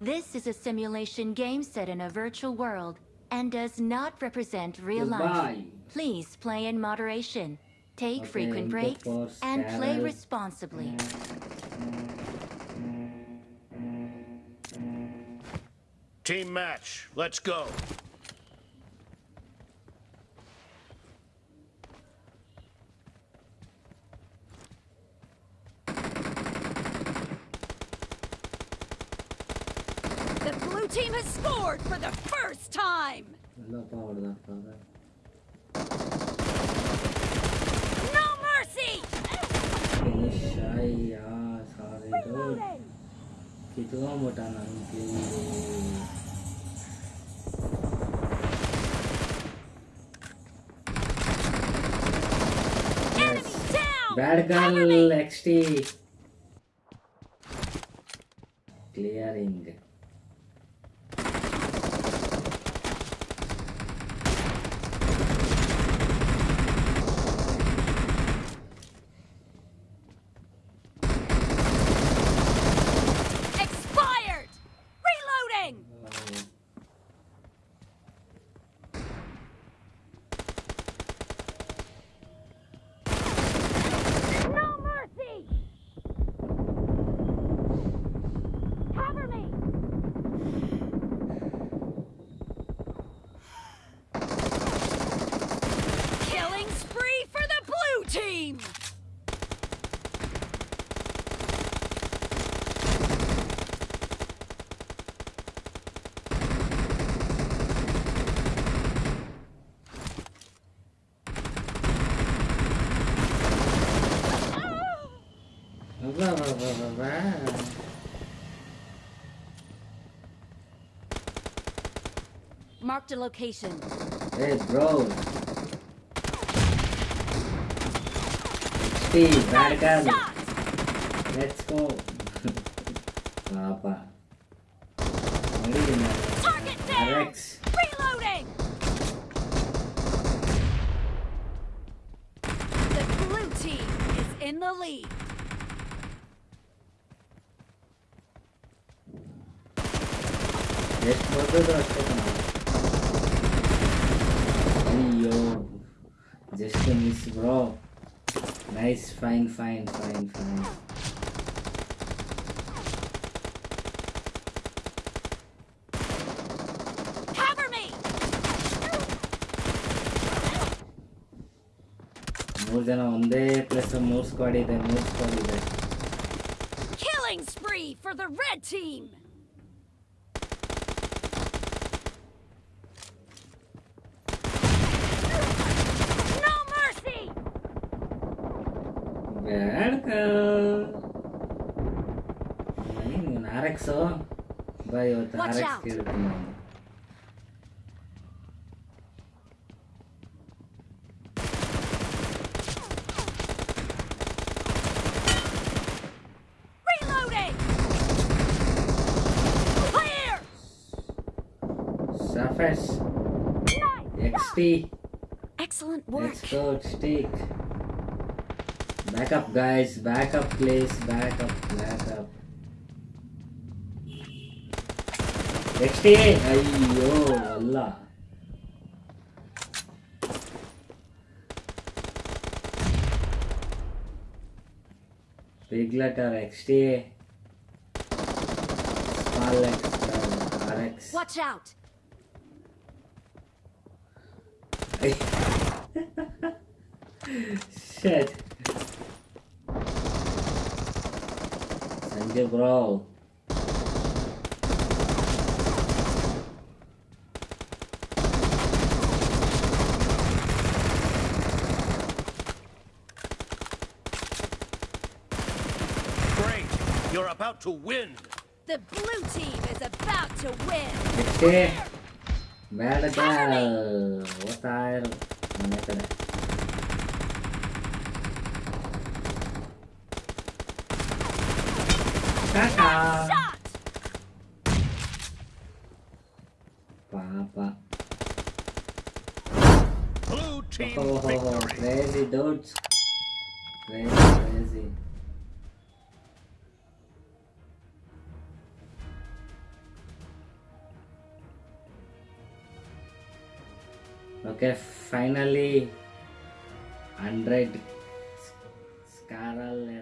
This is a simulation game set in a virtual world and does not represent real life. Please play in moderation. Take Okay, frequent breaks intercourse, and play responsibly. Team match. Let's go. The Blue team has scored for the first time! No mercy! कितना मोटा नाम के bad girl XT. Clearing. Marked a location. Hey bro. Bad girl. Let's go. Papa. Target down! Reloading! The blue team is in the lead. ಎಷ್ಟು ಬರ್ಬೋದು ಅಷ್ಟೇ ಕಣ ಅಯ್ಯೋ just miss bro nice fine fine fine fine Cover me! ಮೂರು ಜನ ಒಂದೇ place ಮೂರು squad ಇದೆ ಮೂರು ಸ್ಕ್ವಾಡ್ ಇದೆ Killing spree for the red team! ನೀನು ಆರ್ ಎಕ್ಸು ಬಾ ಇವತ್ತು Watch ಆರ್ ಎಕ್ಸ್ out. ಕೇಳ್ತೀನಿ ನಾನು Reloading! Clear! Surface Nice! X T Excellent work. Let's go, stick. Back up, guys. Back up, please. Back up, back up. XT! ಅಯ್ಯೋ ಅಲ್ಲ Big letter XT. Small letter RX. Watch out! Shit. Don't. You're about to win. The blue team is about to win. Okay. Well done. What are you? Papa. Blue team oh, oh, oh. crazy dudes. Crazy, crazy. Okay, finally, 100 Scarlet.